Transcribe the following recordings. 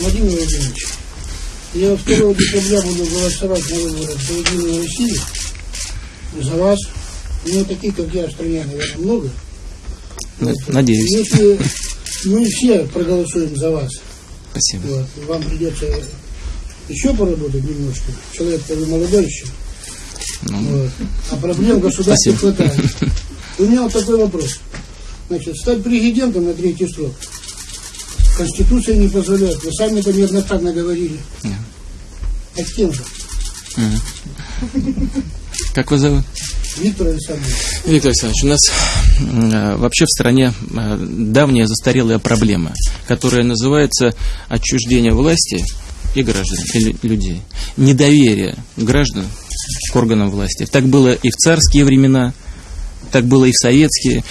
Владимир Владимирович, я 2 декабря буду голосовать на выборах за Единую Россию, за вас. Ну, таких, как я, в стране, наверное, много. Надеюсь. Если мы все проголосуем за вас, Спасибо. вот, вам придется еще поработать немножко. Человек вы молодой еще. Вот. А проблем Спасибо. хватает. У меня вот такой вопрос. Значит, стать президентом на третий срок. Конституция не позволяет. Вы сами это неоднократно говорили. А с кем же? Как вас зовут? Виктор Александрович. Виктор Александрович, у нас э, вообще в стране э, давняя застарелая проблема, которая называется отчуждение власти и граждан, и лю- людей. Недоверие граждан к органам власти. Так было и в царские времена, так было и в советские.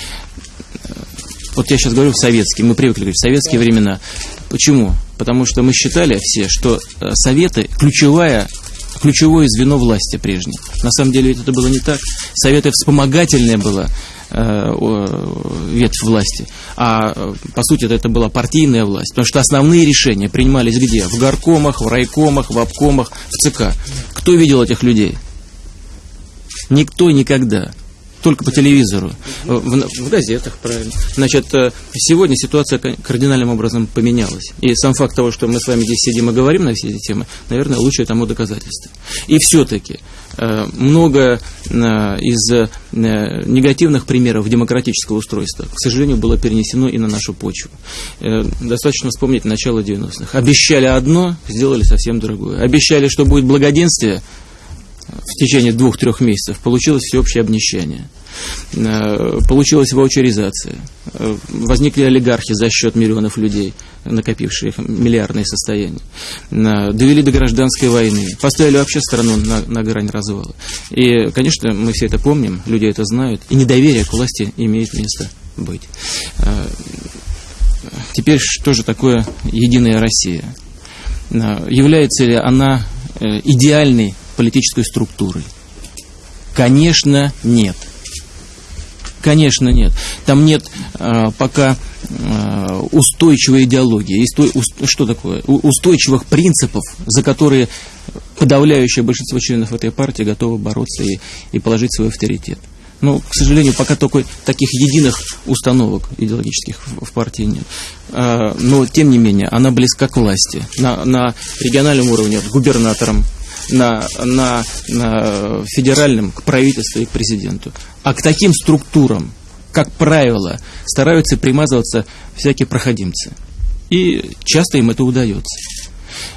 Вот я сейчас говорю в советские, мы привыкли говорить в советские времена. Почему? Потому что мы считали все, что э, советы ключевая ключевое звено власти прежней. На самом деле ведь это было не так. Советы вспомогательная была э, ветвь власти. А э, по сути это, это была партийная власть. Потому что основные решения принимались где? В горкомах, в райкомах, в обкомах, в ЦК. Кто видел этих людей? Никто никогда. Только по телевизору, в, в газетах, правильно. Значит, э, сегодня ситуация ка- кардинальным образом поменялась. И сам факт того, что мы с вами здесь сидим и говорим на все эти темы, наверное, лучшее тому доказательство. И все-таки э, много э, из э, негативных примеров демократического устройства, к сожалению, было перенесено и на нашу почву. Э, Достаточно вспомнить начало 90-х. Обещали одно, сделали совсем другое. Обещали, что будет благоденствие, в течение двух-трех месяцев получилось всеобщее обнищание. Э, Получилась ваучеризация. Э, Возникли олигархи за счет миллионов людей, накопивших миллиардные состояния. Э, Довели до гражданской войны. Поставили вообще страну на, на грань развала. И, конечно, мы все это помним, люди это знают. И недоверие к власти имеет место быть. Теперь что же такое Единая Россия? Является ли она идеальной политической структурой? Конечно, нет. Конечно, нет. Там нет э, пока э, устойчивой идеологии. Есть что такое? Устойчивых принципов, за которые подавляющее большинство членов этой партии готовы бороться и, и положить свой авторитет. Но, к сожалению, пока только таких единых установок идеологических в, партии нет. А, но, тем не менее, она близка к власти. На, на региональном уровне, к губернаторам, на, на, на федеральном, к правительству и к президенту. А к таким структурам, как правило, стараются примазываться всякие проходимцы. И часто им это удается.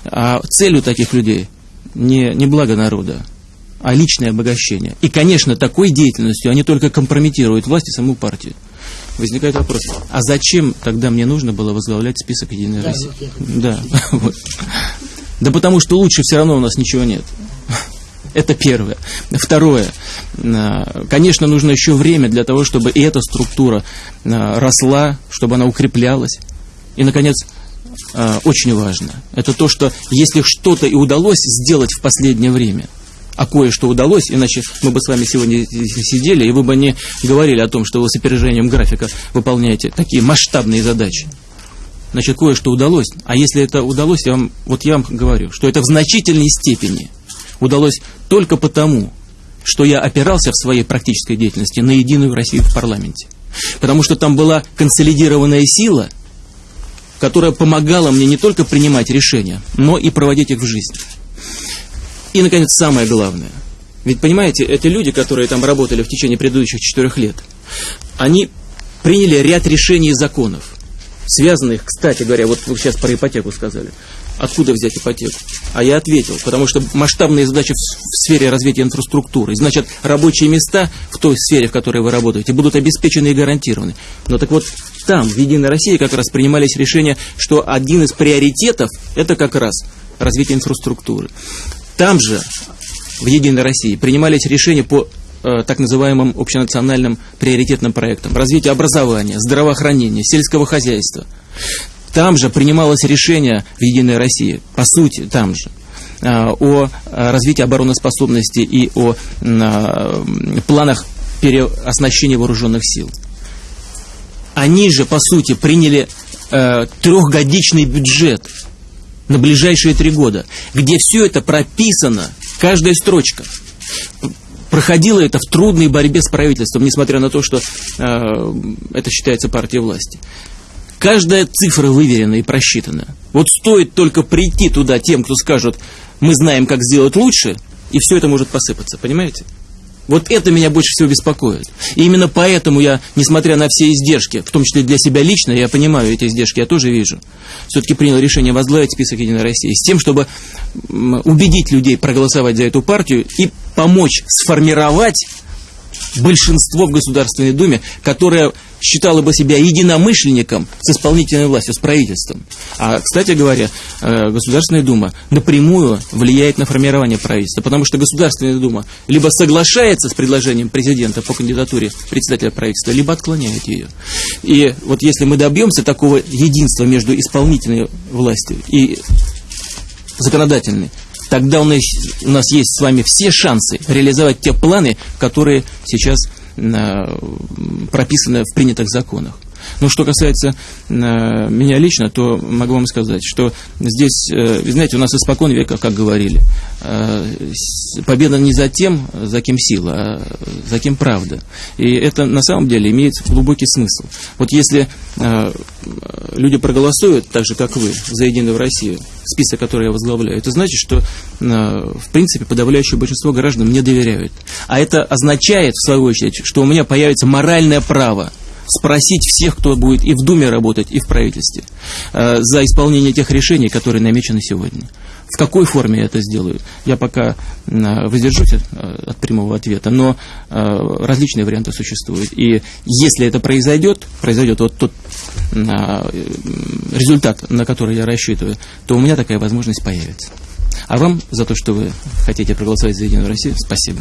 А целью таких людей не, не благо народа, а личное обогащение. И, конечно, такой деятельностью они только компрометируют власть и саму партию. Возникает вопрос, а зачем тогда мне нужно было возглавлять список Единой Да, России? вот Да, вот. Да потому что лучше все равно у нас ничего нет. Это первое. Второе. а, Конечно, нужно еще время для того, чтобы и эта структура а, росла, чтобы она укреплялась. И, наконец, а, очень важно. Это то, что если что-то и удалось сделать в последнее время, а кое-что удалось, иначе мы бы с вами сегодня сидели, и вы бы не говорили о том, что вы с опережением графика выполняете такие масштабные задачи. Значит, кое-что удалось. А если это удалось, я вам, вот я вам говорю, что это в значительной степени удалось только потому, что я опирался в своей практической деятельности на единую Россию в парламенте. Потому что там была консолидированная сила, которая помогала мне не только принимать решения, но и проводить их в жизнь. И, наконец, самое главное. Ведь, понимаете, эти люди, которые там работали в течение предыдущих четырех лет, они приняли ряд решений и законов, связанных, кстати говоря, вот вы сейчас про ипотеку сказали. Откуда взять ипотеку? А я ответил, потому что масштабные задачи в сфере развития инфраструктуры, значит, рабочие места в той сфере, в которой вы работаете, будут обеспечены и гарантированы. Но так вот, там, в Единой России, как раз принимались решения, что один из приоритетов – это как раз развитие инфраструктуры. Там же, в Единой России, принимались решения по э, так называемым общенациональным приоритетным проектам. Развитие образования, здравоохранения, сельского хозяйства. Там же принималось решение в Единой России, по сути, там же, э, о э, развитии обороноспособности и о э, планах переоснащения вооруженных сил. Они же, по сути, приняли э, трехгодичный бюджет на ближайшие три года, где все это прописано, каждая строчка. Проходило это в трудной борьбе с правительством, несмотря на то, что э, это считается партией власти. Каждая цифра выверена и просчитана. Вот стоит только прийти туда тем, кто скажет, мы знаем, как сделать лучше, и все это может посыпаться, понимаете? Вот это меня больше всего беспокоит. И именно поэтому я, несмотря на все издержки, в том числе для себя лично, я понимаю эти издержки, я тоже вижу, все-таки принял решение возглавить список Единой России с тем, чтобы убедить людей проголосовать за эту партию и помочь сформировать большинство в Государственной Думе, которое считало бы себя единомышленником с исполнительной властью, с правительством. А, кстати говоря, э, Государственная Дума напрямую влияет на формирование правительства, потому что Государственная Дума либо соглашается с предложением президента по кандидатуре председателя правительства, либо отклоняет ее. И вот если мы добьемся такого единства между исполнительной властью и законодательной, тогда у нас, у нас есть с вами все шансы реализовать те планы, которые сейчас э, прописаны в принятых законах. Но что касается э, меня лично, то могу вам сказать, что здесь, э, знаете, у нас испокон века, как говорили, э, победа не за тем, за кем сила, а за кем правда. И это на самом деле имеет глубокий смысл. Вот если э, люди проголосуют, так же, как вы, за Единую Россию, список, который я возглавляю, это значит, что, э, в принципе, подавляющее большинство граждан мне доверяют. А это означает, в свою очередь, что у меня появится моральное право спросить всех, кто будет и в Думе работать, и в правительстве, э, за исполнение тех решений, которые намечены сегодня. В какой форме я это сделаю, я пока э, воздержусь от, от прямого ответа, но э, различные варианты существуют. И если это произойдет, произойдет вот тот результат, на который я рассчитываю, то у меня такая возможность появится. А вам за то, что вы хотите проголосовать за Единую Россию, спасибо.